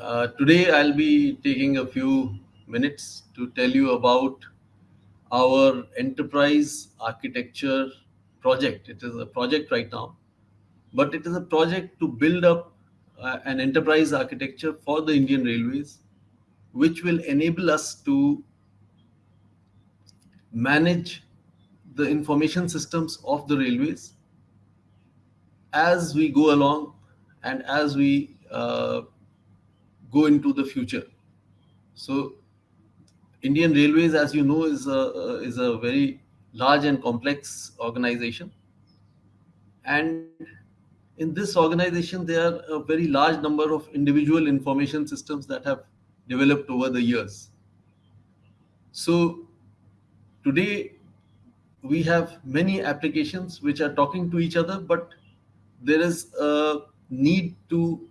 Uh, today, I'll be taking a few minutes to tell you about our enterprise architecture project. It is a project right now, but it is a project to build up uh, an enterprise architecture for the Indian Railways, which will enable us to manage the information systems of the railways as we go along and as we uh, go into the future. So Indian Railways, as you know, is a, uh, is a very large and complex organization. And in this organization, there are a very large number of individual information systems that have developed over the years. So today, we have many applications which are talking to each other, but there is a need to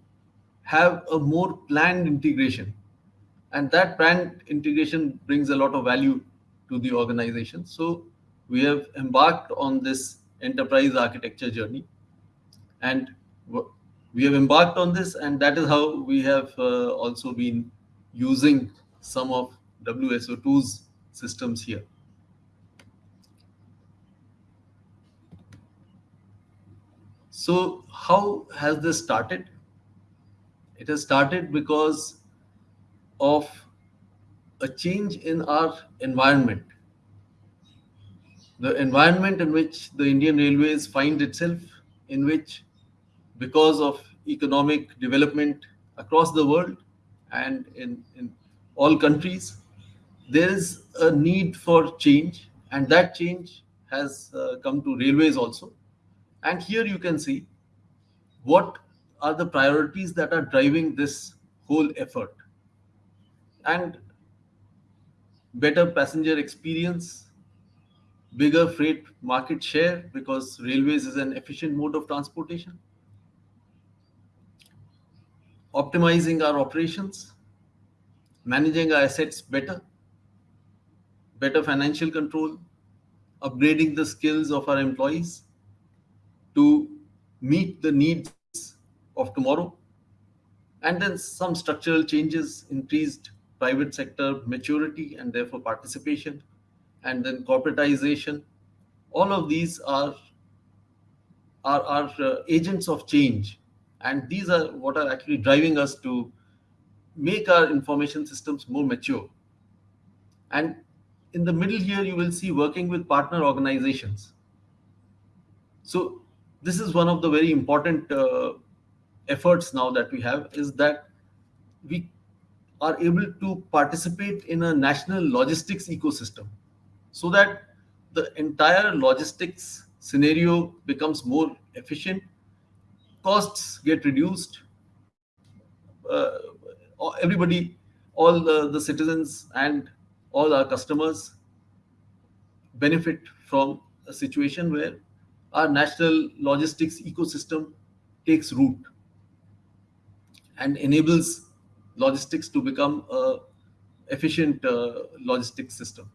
have a more planned integration. And that planned integration brings a lot of value to the organization. So we have embarked on this enterprise architecture journey. And we have embarked on this, and that is how we have uh, also been using some of WSO2's systems here. So how has this started? It has started because of a change in our environment. The environment in which the Indian Railways find itself, in which because of economic development across the world and in, in all countries, there is a need for change and that change has uh, come to railways also. And here you can see what are the priorities that are driving this whole effort. And better passenger experience, bigger freight market share because railways is an efficient mode of transportation, optimizing our operations, managing our assets better, better financial control, upgrading the skills of our employees, to meet the needs of tomorrow. And then some structural changes, increased private sector maturity and therefore participation, and then corporatization. All of these are, are, are uh, agents of change. And these are what are actually driving us to make our information systems more mature. And in the middle here, you will see working with partner organizations. So this is one of the very important uh, efforts now that we have is that we are able to participate in a national logistics ecosystem so that the entire logistics scenario becomes more efficient, costs get reduced, uh, everybody, all the, the citizens and all our customers benefit from a situation where our national logistics ecosystem takes root and enables logistics to become a efficient uh, logistics system.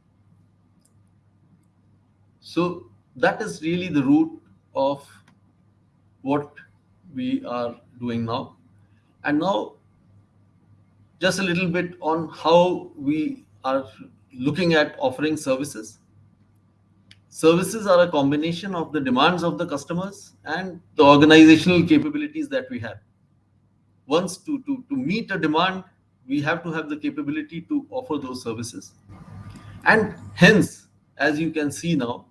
So that is really the root of what we are doing now. And now just a little bit on how we are looking at offering services. Services are a combination of the demands of the customers and the organizational capabilities that we have. Once to, to, to meet a demand, we have to have the capability to offer those services. And hence, as you can see now,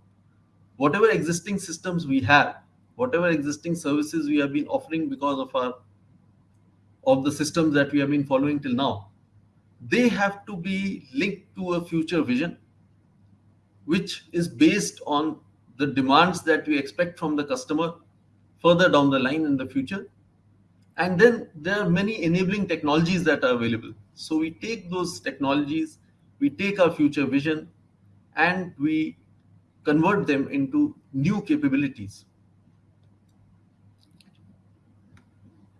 whatever existing systems we have, whatever existing services we have been offering because of our of the systems that we have been following till now, they have to be linked to a future vision which is based on the demands that we expect from the customer further down the line in the future. And then there are many enabling technologies that are available. So we take those technologies, we take our future vision, and we convert them into new capabilities.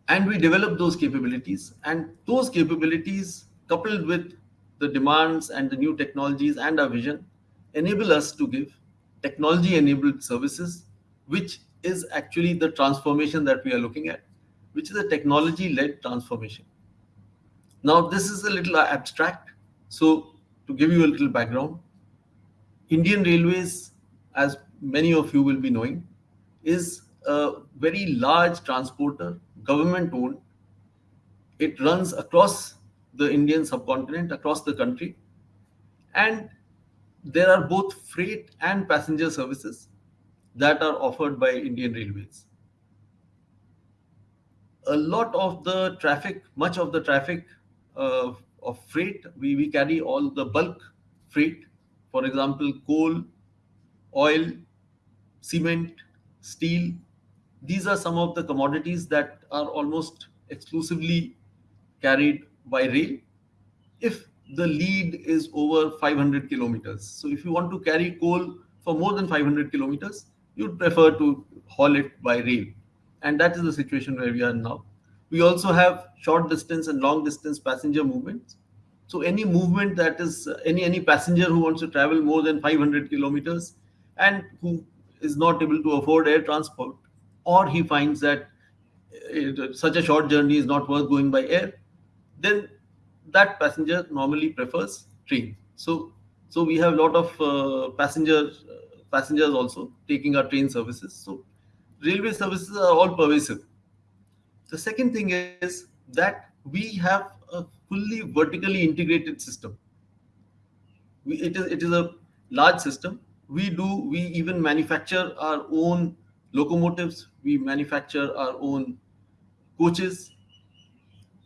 And we develop those capabilities, and those capabilities coupled with the demands and the new technologies and our vision enable us to give technology enabled services, which is actually the transformation that we are looking at, which is a technology led transformation. Now, this is a little abstract. So, to give you a little background, Indian Railways, as many of you will be knowing, is a very large transporter, government owned. It runs across the Indian subcontinent, across the country. And there are both freight and passenger services that are offered by Indian Railways. A lot of the traffic, much of the traffic uh, of freight, we, we carry all the bulk freight, for example, coal, oil, cement, steel. These are some of the commodities that are almost exclusively carried by rail. If the lead is over 500 kilometers. So if you want to carry coal for more than 500 kilometers, you'd prefer to haul it by rail. And that is the situation where we are now. We also have short distance and long distance passenger movements. So any movement that is any any passenger who wants to travel more than 500 kilometers and who is not able to afford air transport, or he finds that it, such a short journey is not worth going by air, then that passenger normally prefers train. So so we have a lot of uh, passenger uh, passengers also taking our train services. So railway services are all pervasive. The second thing is that we have a fully vertically integrated system. We, it is it is a large system. We do we even manufacture our own locomotives. We manufacture our own coaches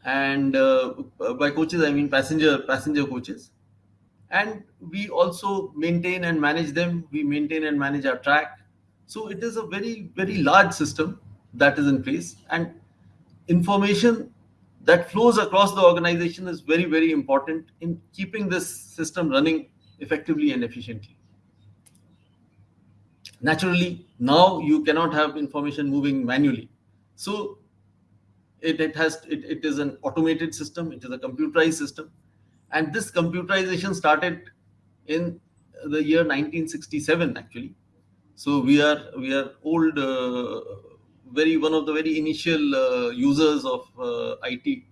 and uh, by coaches I mean passenger passenger coaches. And we also maintain and manage them. We maintain and manage our track. So it is a very very large system that is in place, and information that flows across the organization is very very important in keeping this system running effectively and efficiently. Naturally, now you cannot have information moving manually. So it, it has it, it is an automated system it is a computerized system and this computerization started in the year 1967 actually so we are we are old uh, very one of the very initial uh, users of uh, it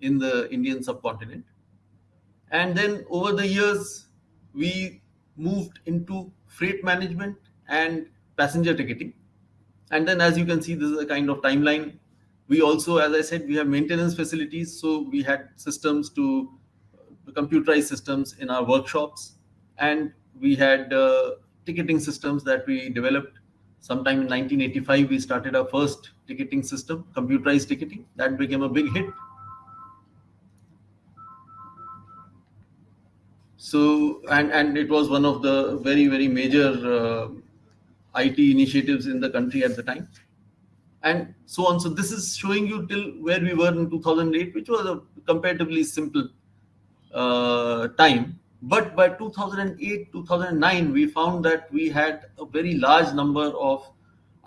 in the indian subcontinent. And then over the years we moved into freight management and passenger ticketing. And then as you can see this is a kind of timeline. We also as i said we have maintenance facilities. So we had systems to computerized systems in our workshops. And we had uh, ticketing systems that we developed sometime in 1985 we started our first ticketing system computerized ticketing that became a big hit so and and it was one of the very very major uh, it initiatives in the country at the time and so on. So this is showing you till where we were in 2008, which was a comparatively simple uh, time. But by 2008, 2009, we found that we had a very large number of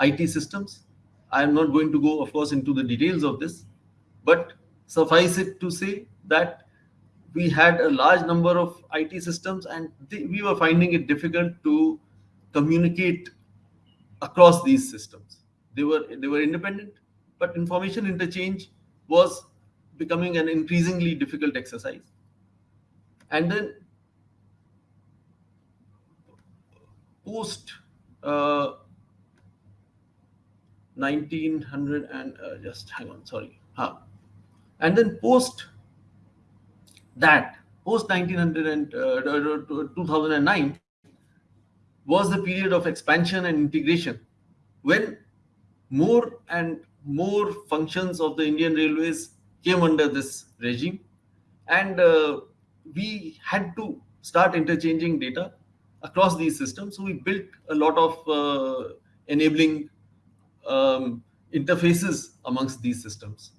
IT systems. I am not going to go, of course, into the details of this, but suffice it to say that we had a large number of IT systems and we were finding it difficult to communicate across these systems they were they were independent, but information interchange was becoming an increasingly difficult exercise. And then post uh, 1900 and uh, just hang on, sorry. Huh. And then post that, post 1900 and uh, 2009 was the period of expansion and integration when more and more functions of the Indian Railways came under this regime. And uh, we had to start interchanging data across these systems. So we built a lot of uh, enabling um, interfaces amongst these systems.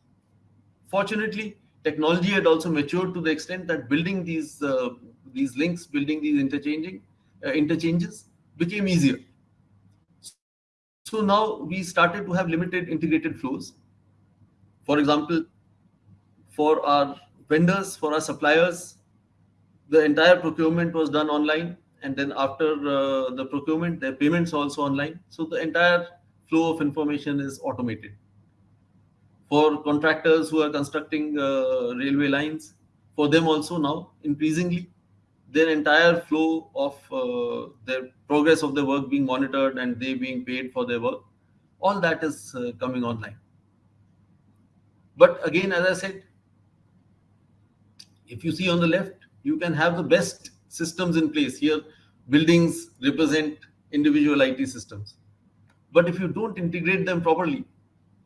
Fortunately, technology had also matured to the extent that building these uh, these links, building these interchanging uh, interchanges became easier. So now we started to have limited integrated flows. For example, for our vendors, for our suppliers, the entire procurement was done online. And then after uh, the procurement, their payments also online. So the entire flow of information is automated. For contractors who are constructing uh, railway lines, for them also now increasingly their entire flow of uh, their progress of their work being monitored and they being paid for their work all that is uh, coming online but again as i said if you see on the left you can have the best systems in place here buildings represent individual it systems but if you don't integrate them properly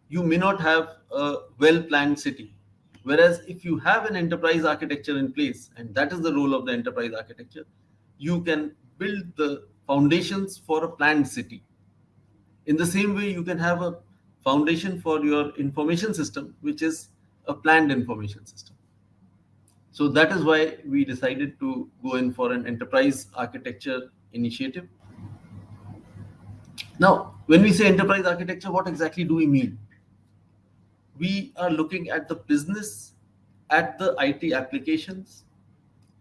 you may not have a well planned city Whereas if you have an enterprise architecture in place, and that is the role of the enterprise architecture, you can build the foundations for a planned city. In the same way, you can have a foundation for your information system, which is a planned information system. So that is why we decided to go in for an enterprise architecture initiative. Now, when we say enterprise architecture, what exactly do we mean? we are looking at the business, at the IT applications.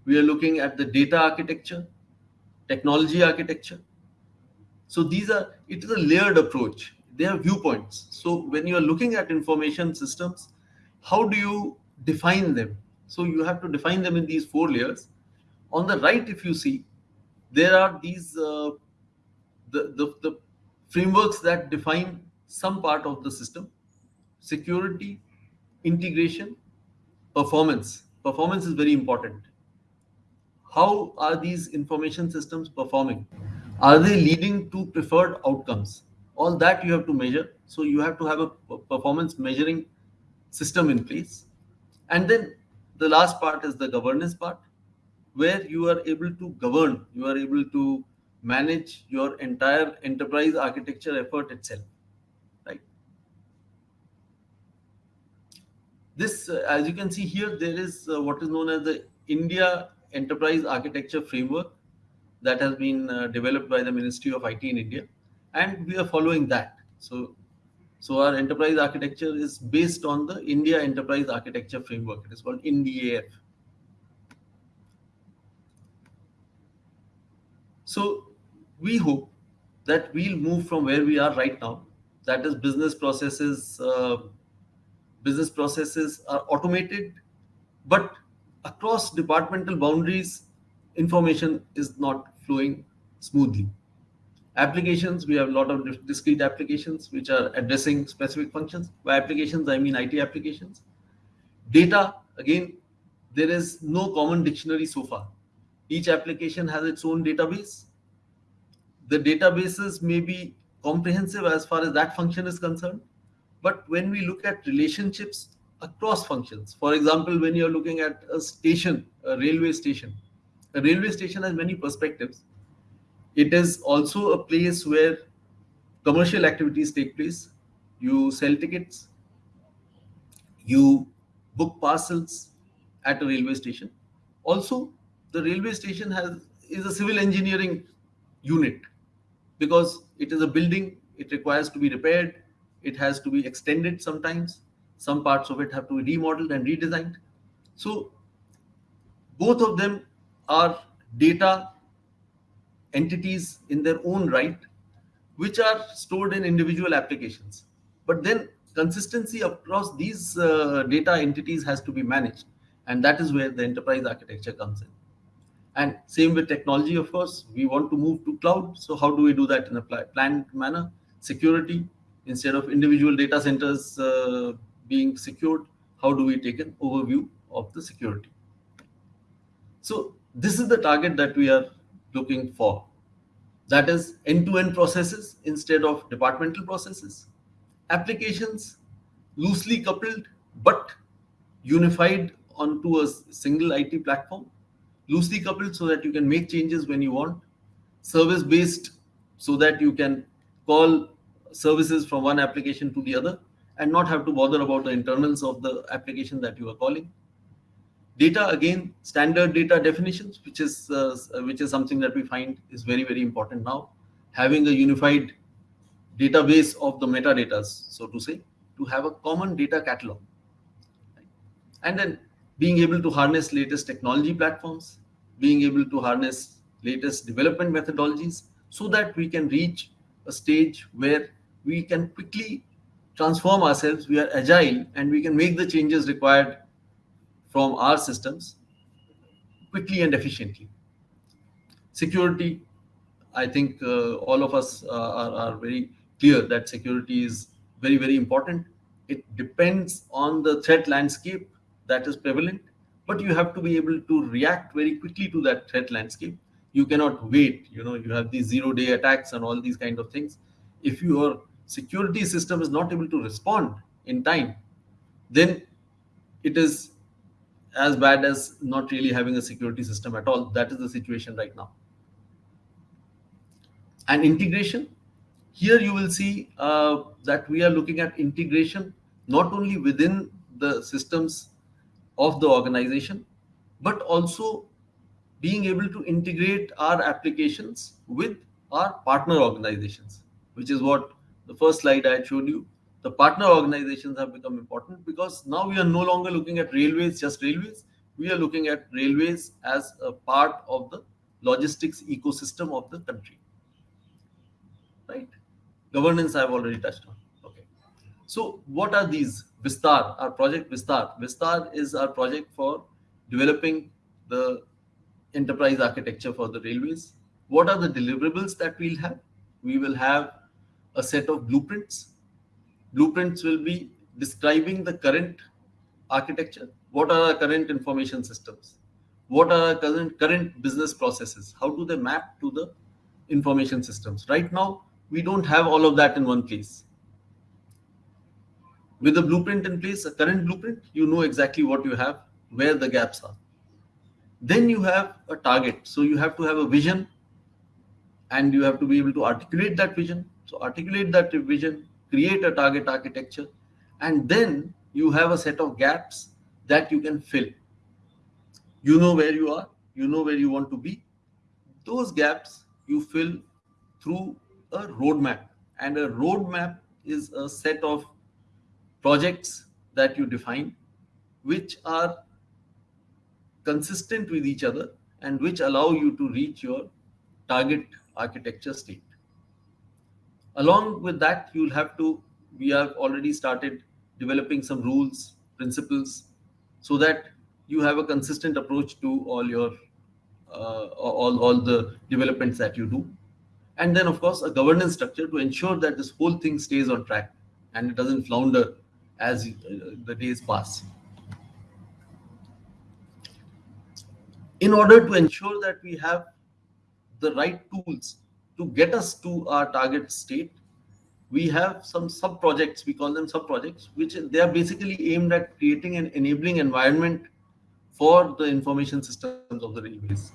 We are looking at the data architecture, technology architecture. So these are, it is a layered approach. They are viewpoints. So when you are looking at information systems, how do you define them? So you have to define them in these four layers. On the right, if you see, there are these uh, the, the, the frameworks that define some part of the system security, integration, performance. Performance is very important. How are these information systems performing? Are they leading to preferred outcomes? All that you have to measure. So you have to have a performance measuring system in place. And then the last part is the governance part, where you are able to govern, you are able to manage your entire enterprise architecture effort itself. Right, this, uh, as you can see here, there is uh, what is known as the India Enterprise Architecture Framework that has been uh, developed by the Ministry of IT in India, and we are following that. So, so our enterprise architecture is based on the India Enterprise Architecture Framework. It is called INDAF. So we hope that we'll move from where we are right now, that is business processes uh, business processes are automated, but across departmental boundaries, information is not flowing smoothly. Applications, we have a lot of discrete applications which are addressing specific functions. By applications, I mean IT applications. Data, again, there is no common dictionary so far. Each application has its own database. The databases may be comprehensive as far as that function is concerned, but when we look at relationships across functions, for example, when you're looking at a station, a railway station, a railway station has many perspectives. It is also a place where commercial activities take place. You sell tickets, you book parcels at a railway station. Also, the railway station has is a civil engineering unit because it is a building, it requires to be repaired, it has to be extended sometimes. Some parts of it have to be remodeled and redesigned. So both of them are data entities in their own right which are stored in individual applications. But then consistency across these uh, data entities has to be managed. And that is where the enterprise architecture comes in. And same with technology of course. We want to move to cloud. So how do we do that in a planned manner? Security. Instead of individual data centers uh, being secured, how do we take an overview of the security? So this is the target that we are looking for. That is end-to-end -end processes instead of departmental processes. Applications loosely coupled but unified onto a single IT platform. Loosely coupled so that you can make changes when you want. Service-based so that you can call services from one application to the other and not have to bother about the internals of the application that you are calling. Data, again, standard data definitions, which is, uh, which is something that we find is very, very important now. Having a unified database of the metadata, so to say, to have a common data catalog. And then being able to harness latest technology platforms, being able to harness latest development methodologies so that we can reach a stage where we can quickly transform ourselves, we are agile, and we can make the changes required from our systems quickly and efficiently. Security, I think uh, all of us uh, are, are very clear that security is very, very important. It depends on the threat landscape that is prevalent, but you have to be able to react very quickly to that threat landscape. You cannot wait. You know, you have these zero-day attacks and all these kind of things. If your security system is not able to respond in time, then it is as bad as not really having a security system at all. That is the situation right now. And integration, here you will see uh, that we are looking at integration not only within the systems of the organization, but also being able to integrate our applications with our partner organizations, which is what the first slide I showed you. The partner organizations have become important because now we are no longer looking at railways, just railways. We are looking at railways as a part of the logistics ecosystem of the country. Right? Governance I've already touched on. Okay. So what are these? Vistar, our project Vistar. Vistar is our project for developing the enterprise architecture for the railways. What are the deliverables that we'll have? We will have a set of blueprints. Blueprints will be describing the current architecture. What are our current information systems? What are our current, current business processes? How do they map to the information systems? Right now, we don't have all of that in one place. With a blueprint in place, a current blueprint, you know exactly what you have, where the gaps are. Then you have a target. So you have to have a vision and you have to be able to articulate that vision. So articulate that vision, create a target architecture, and then you have a set of gaps that you can fill. You know where you are, you know where you want to be. Those gaps you fill through a roadmap. And a roadmap is a set of projects that you define, which are consistent with each other and which allow you to reach your target architecture state. Along with that, you'll have to, we have already started developing some rules, principles, so that you have a consistent approach to all your, uh, all, all the developments that you do. And then, of course, a governance structure to ensure that this whole thing stays on track and it doesn't flounder as uh, the days pass. In order to ensure that we have the right tools to get us to our target state, we have some sub projects, we call them sub projects, which they are basically aimed at creating an enabling environment for the information systems of the railways.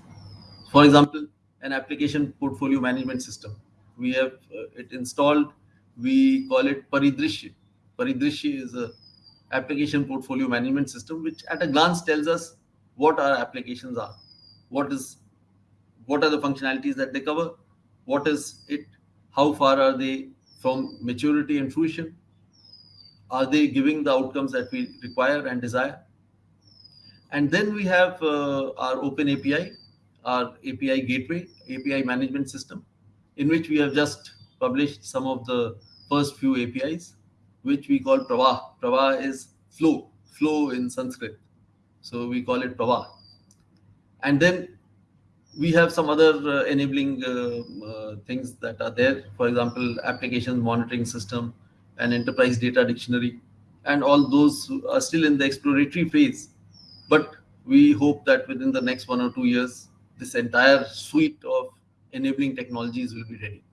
For example, an application portfolio management system. We have uh, it installed. We call it Paridrishya. Paridrishya is a application portfolio management system, which at a glance tells us what our applications are, what is, what are the functionalities that they cover, what is it, how far are they from maturity and fruition, are they giving the outcomes that we require and desire. And then we have uh, our open API, our API gateway, API management system, in which we have just published some of the first few APIs, which we call Pravah. Pravah is flow, flow in Sanskrit. So we call it Pravah. And then we have some other uh, enabling uh, uh, things that are there. For example, application monitoring system and enterprise data dictionary. And all those are still in the exploratory phase. But we hope that within the next one or two years, this entire suite of enabling technologies will be ready.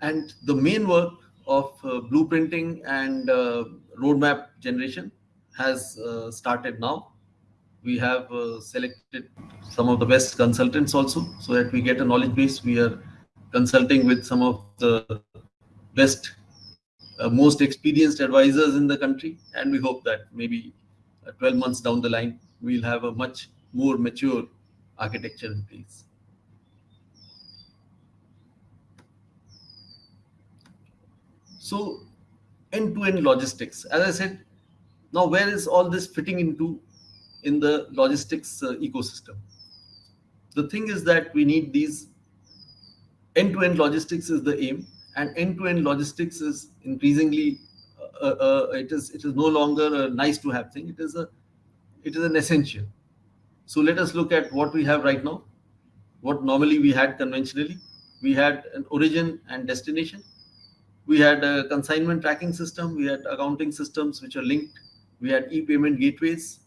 And the main work of uh, blueprinting and uh, roadmap generation has uh, started now. We have uh, selected some of the best consultants also so that we get a knowledge base. We are consulting with some of the best, uh, most experienced advisors in the country. And we hope that maybe uh, 12 months down the line, we'll have a much more mature architecture in place. So end-to-end -end logistics, as I said, now where is all this fitting into in the logistics uh, ecosystem? The thing is that we need these end-to-end -end logistics is the aim and end-to-end -end logistics is increasingly uh, uh, uh, it is it is no longer a nice to have thing. It is a it is an essential. So let us look at what we have right now. What normally we had conventionally, we had an origin and destination. We had a consignment tracking system. We had accounting systems which are linked. We had e-payment gateways.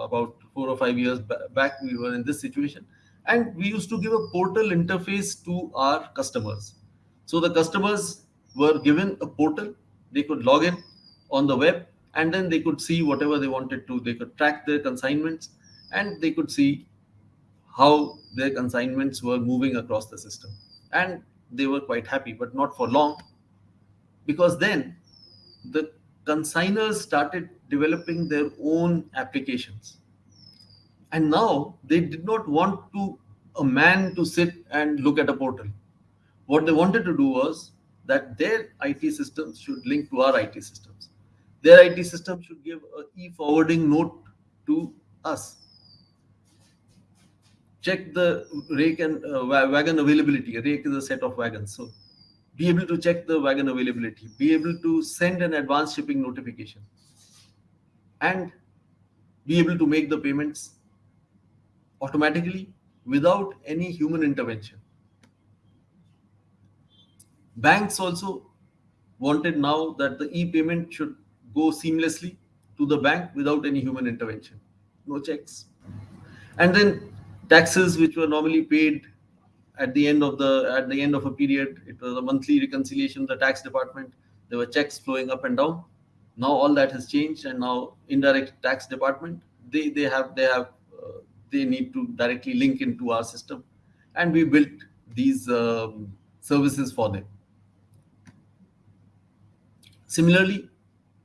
About four or five years back, we were in this situation, and we used to give a portal interface to our customers. So the customers were given a portal. They could log in on the web and then they could see whatever they wanted to. They could track their consignments and they could see how their consignments were moving across the system. And they were quite happy, but not for long, because then the consigners started developing their own applications. And now they did not want to a man to sit and look at a portal. What they wanted to do was that their IT systems should link to our IT systems. Their IT system should give a e-forwarding note to us. Check the rake and uh, wagon availability. A rake is a set of wagons. So be able to check the wagon availability, be able to send an advance shipping notification, and be able to make the payments automatically without any human intervention. Banks also wanted now that the e-payment should go seamlessly to the bank without any human intervention, no checks. And then taxes which were normally paid at the end of the at the end of a period, it was a monthly reconciliation, the tax department, there were checks flowing up and down. Now all that has changed, and now indirect tax department they they have they have uh, they need to directly link into our system, and we built these um, services for them. Similarly,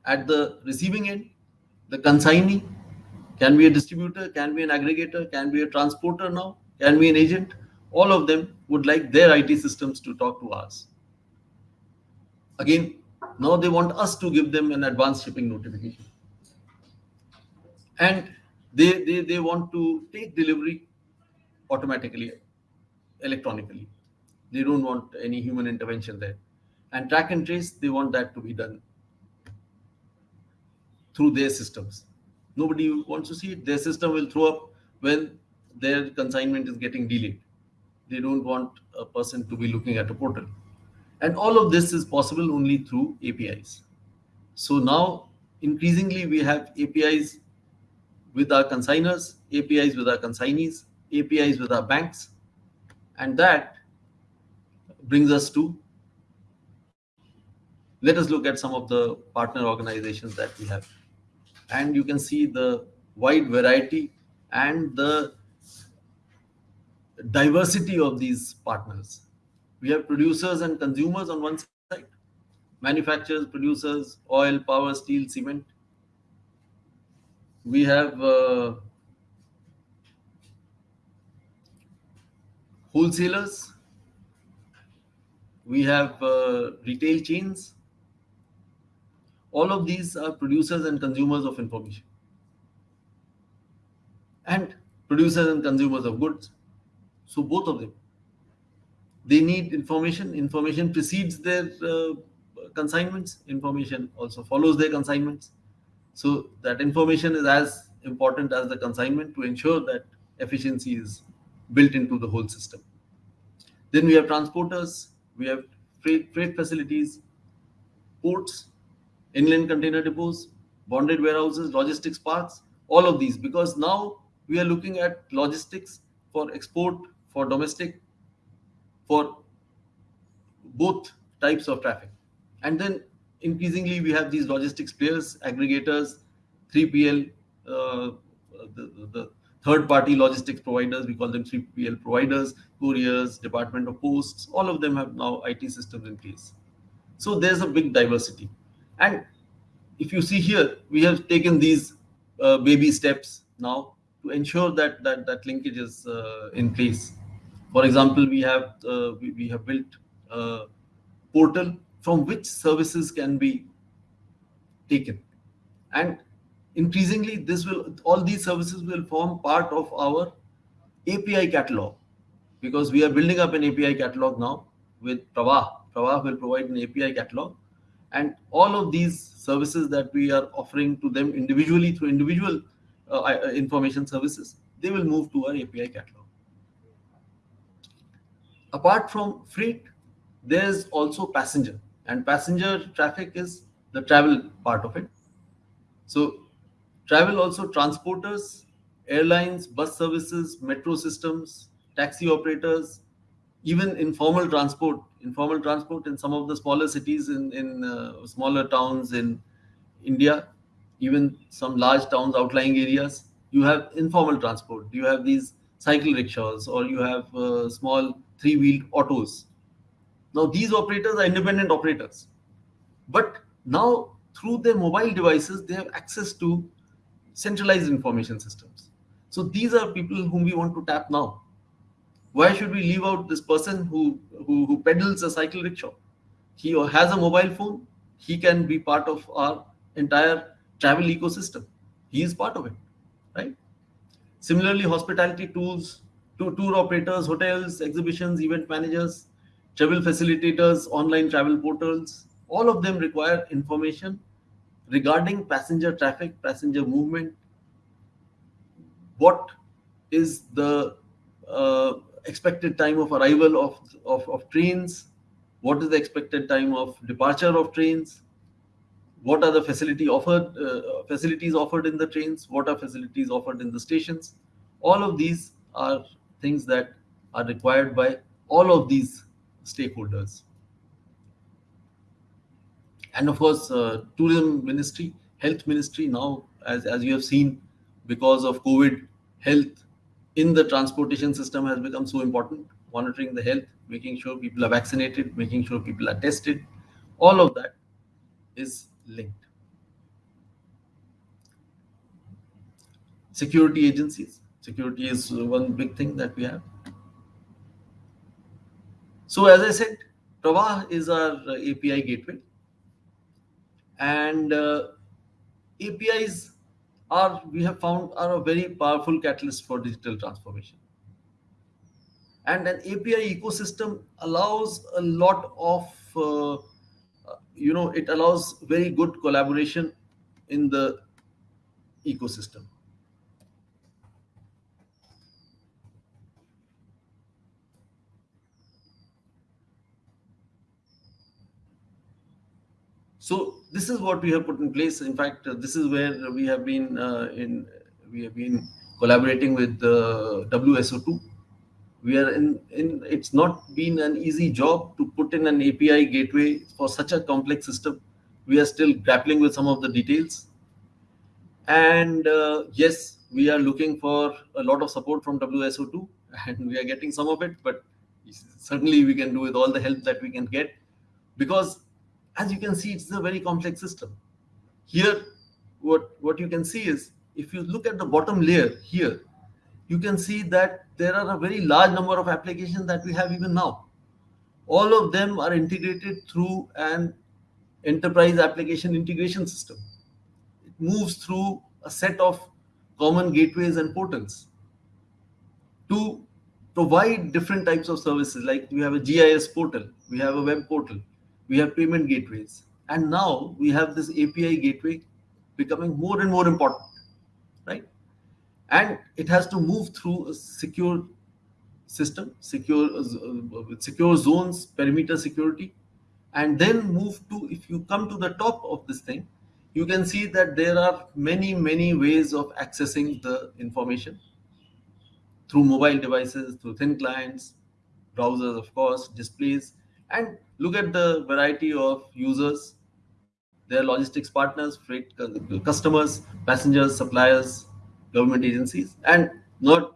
at the receiving end, the consignee can be a distributor, can be an aggregator, can be a transporter now, can be an agent. All of them would like their IT systems to talk to ours. Again, now they want us to give them an advanced shipping notification. And they, they, they want to take delivery automatically, electronically. They don't want any human intervention there and track and trace, they want that to be done through their systems. Nobody wants to see it. Their system will throw up when their consignment is getting delayed. They don't want a person to be looking at a portal. And all of this is possible only through APIs. So now, increasingly, we have APIs with our consigners, APIs with our consignees, APIs with our banks. And that brings us to let us look at some of the partner organizations that we have. And you can see the wide variety and the diversity of these partners. We have producers and consumers on one side, manufacturers, producers, oil, power, steel, cement. We have uh, wholesalers. We have uh, retail chains all of these are producers and consumers of information and producers and consumers of goods so both of them. They need information. Information precedes their uh, consignments. Information also follows their consignments. So that information is as important as the consignment to ensure that efficiency is built into the whole system. Then we have transporters. We have freight, freight facilities ports inland container depots, bonded warehouses, logistics parks, all of these, because now we are looking at logistics for export, for domestic, for both types of traffic. And then increasingly we have these logistics players, aggregators, 3PL, uh, the, the third party logistics providers, we call them 3PL providers, couriers, Department of Posts, all of them have now IT systems in place. So there's a big diversity. And if you see here, we have taken these uh, baby steps now to ensure that that, that linkage is uh, in place. For example, we have uh, we, we have built a portal from which services can be taken, and increasingly this will all these services will form part of our API catalog because we are building up an API catalog now with Pravah. Pravah will provide an API catalog And all of these services that we are offering to them individually through individual uh, uh information services, they will move to our API catalog. Apart from freight, there's also passenger and passenger traffic is the travel part of it. So travel also transporters, airlines, bus services, metro systems, taxi operators, even informal transport, informal transport in some of the smaller cities in, in uh, smaller towns in India, even some large towns, outlying areas, you have informal transport. You have these cycle rickshaws or you have uh, small three-wheeled autos. Now, these operators are independent operators. But now, through their mobile devices, they have access to centralized information systems. So these are people whom we want to tap now. Why should we leave out this person who, who, who pedals a cycle rickshaw? He has a mobile phone. He can be part of our entire travel ecosystem. He is part of it, right? Similarly, hospitality tools, to tour operators, hotels, exhibitions, event managers, travel facilitators, online travel portals, all of them require information regarding passenger traffic, passenger movement, what is the uh, expected time of arrival of, of, of trains, what is the expected time of departure of trains, what are the facility offered uh, facilities offered in the trains, what are facilities offered in the stations. All of these are things that are required by all of these stakeholders. And of course, uh, tourism ministry, health ministry now, as, as you have seen, because of COVID, health in the transportation system has become so important. Monitoring the health, making sure people are vaccinated, making sure people are tested, all of that is linked. Security agencies. Security is one big thing that we have. So as I said, Pravah is our API gateway. And uh, apis are we have found are a very powerful catalyst for digital transformation. And an api ecosystem allows a lot of uh, you know it allows very good collaboration in the ecosystem So this is what we have put in place. In fact, uh, this is where we have been uh, in. We have been collaborating with uh, WSO2. We are in, in. It's not been an easy job to put in an API gateway for such a complex system. We are still grappling with some of the details. And uh, yes, we are looking for a lot of support from WSO2, and we are getting some of it. But certainly, we can do with all the help that we can get, because as you can see, it's a very complex system. Here, what, what you can see is, if you look at the bottom layer here, you can see that there are a very large number of applications that we have even now. All of them are integrated through an enterprise application integration system. It moves through a set of common gateways and portals to provide different types of services. Like we have a GIS portal, we have a web portal, we have payment gateways. And now we have this API gateway becoming more and more important, right? And it has to move through a secure system, secure, uh, secure zones, perimeter security, and then move to, if you come to the top of this thing, you can see that there are many, many ways of accessing the information through mobile devices, through thin clients, browsers, of course, displays, and look at the variety of users. Their logistics partners freight customers passengers suppliers government agencies. And not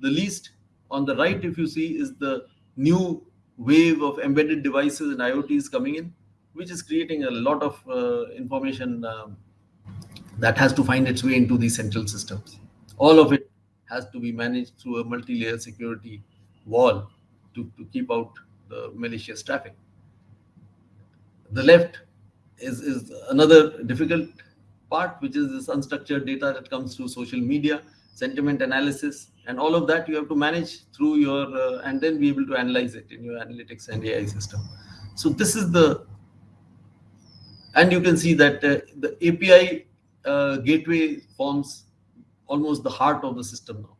the least on the right if you see is the new wave of embedded devices and iots coming in which is creating a lot of uh, information um, that has to find its way into these central systems. All of it has to be managed through a multi-layer security wall to, to keep out the malicious traffic. The left is, is another difficult part, which is this unstructured data that comes through social media, sentiment analysis, and all of that you have to manage through your, uh, and then be able to analyze it in your analytics and AI system. So this is the And you can see that uh, the API uh, gateway forms almost the heart of the system now.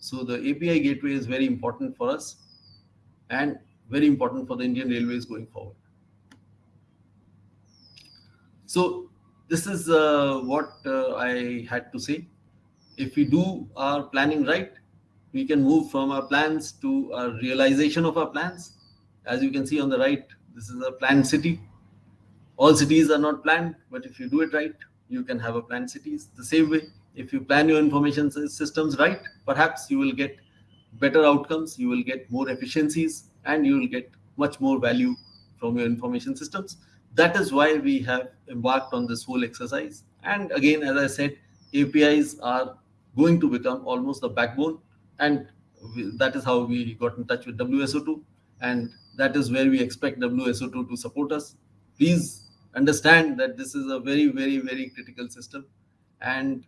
So the API gateway is very important for us and very important for the Indian Railways going forward. So this is uh, what uh, I had to say. If we do our planning right, we can move from our plans to our realization of our plans. As you can see on the right, this is a planned city. All cities are not planned, but if you do it right, you can have a planned cities. The same way, if you plan your information systems right, perhaps you will get better outcomes, you will get more efficiencies, and you will get much more value from your information systems. That is why we have embarked on this whole exercise. And again, as I said, APIs are going to become almost the backbone. And that is how we got in touch with WSO2. And that is where we expect WSO2 to support us. Please understand that this is a very, very, very critical system. And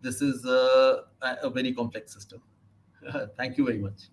this is a, a very complex system. Thank you very much.